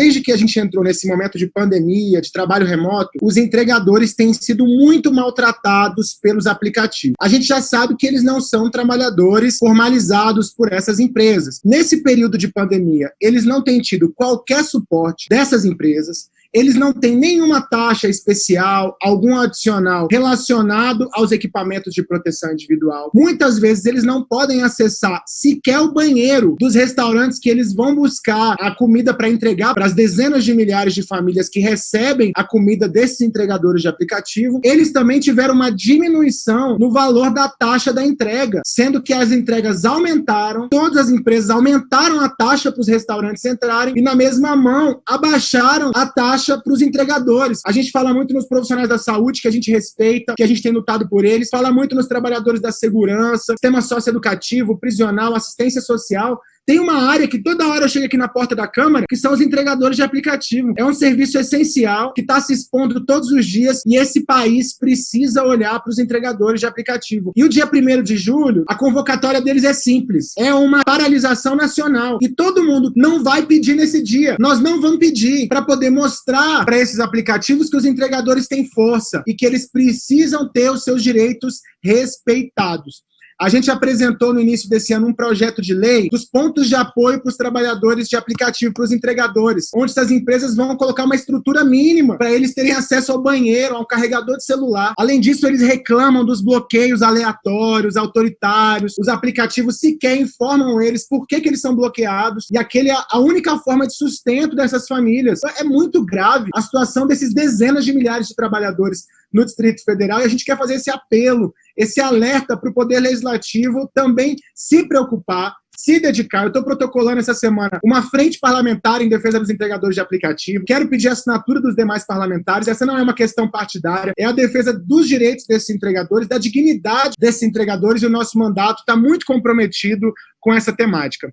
desde que a gente entrou nesse momento de pandemia, de trabalho remoto, os entregadores têm sido muito maltratados pelos aplicativos. A gente já sabe que eles não são trabalhadores formalizados por essas empresas. Nesse período de pandemia, eles não têm tido qualquer suporte dessas empresas, eles não têm nenhuma taxa especial, algum adicional relacionado aos equipamentos de proteção individual. Muitas vezes eles não podem acessar sequer o banheiro dos restaurantes que eles vão buscar a comida para entregar para as dezenas de milhares de famílias que recebem a comida desses entregadores de aplicativo. Eles também tiveram uma diminuição no valor da taxa da entrega, sendo que as entregas aumentaram, todas as empresas aumentaram a taxa para os restaurantes entrarem e na mesma mão abaixaram a taxa para os entregadores. A gente fala muito nos profissionais da saúde, que a gente respeita, que a gente tem lutado por eles, fala muito nos trabalhadores da segurança, sistema socioeducativo, prisional, assistência social, tem uma área que toda hora eu chego aqui na porta da Câmara, que são os entregadores de aplicativo. É um serviço essencial que está se expondo todos os dias e esse país precisa olhar para os entregadores de aplicativo. E o dia 1 de julho, a convocatória deles é simples. É uma paralisação nacional. E todo mundo não vai pedir nesse dia. Nós não vamos pedir para poder mostrar para esses aplicativos que os entregadores têm força e que eles precisam ter os seus direitos respeitados. A gente apresentou no início desse ano um projeto de lei dos pontos de apoio para os trabalhadores de aplicativo, para os entregadores, onde essas empresas vão colocar uma estrutura mínima para eles terem acesso ao banheiro, a um carregador de celular. Além disso, eles reclamam dos bloqueios aleatórios, autoritários, os aplicativos sequer informam eles por que, que eles são bloqueados, e aquele é a única forma de sustento dessas famílias. É muito grave a situação desses dezenas de milhares de trabalhadores no Distrito Federal, e a gente quer fazer esse apelo, esse alerta para o Poder Legislativo também se preocupar, se dedicar. Eu estou protocolando essa semana uma frente parlamentar em defesa dos entregadores de aplicativo. Quero pedir a assinatura dos demais parlamentares. Essa não é uma questão partidária, é a defesa dos direitos desses entregadores, da dignidade desses entregadores, e o nosso mandato está muito comprometido com essa temática.